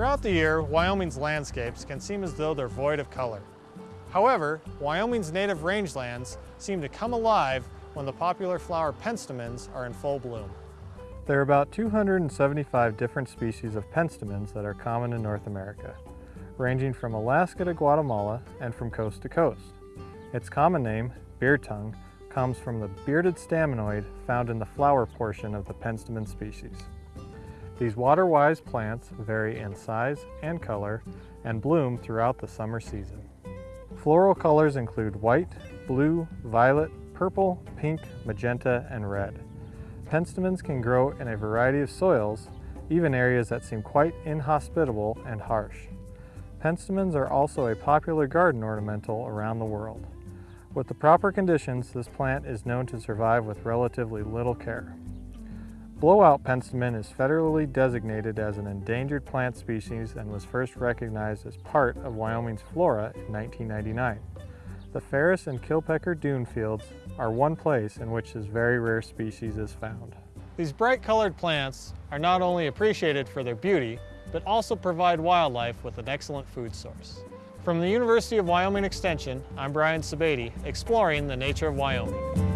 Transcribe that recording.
Throughout the year, Wyoming's landscapes can seem as though they're void of color. However, Wyoming's native rangelands seem to come alive when the popular flower penstemons are in full bloom. There are about 275 different species of penstemons that are common in North America, ranging from Alaska to Guatemala and from coast to coast. Its common name, beard tongue, comes from the bearded staminode found in the flower portion of the penstemon species. These water-wise plants vary in size and color and bloom throughout the summer season. Floral colors include white, blue, violet, purple, pink, magenta, and red. Penstemons can grow in a variety of soils, even areas that seem quite inhospitable and harsh. Penstemons are also a popular garden ornamental around the world. With the proper conditions, this plant is known to survive with relatively little care. Blowout penstemon is federally designated as an endangered plant species and was first recognized as part of Wyoming's flora in 1999. The Ferris and Killpecker dune fields are one place in which this very rare species is found. These bright colored plants are not only appreciated for their beauty, but also provide wildlife with an excellent food source. From the University of Wyoming Extension, I'm Brian Sebade, exploring the nature of Wyoming.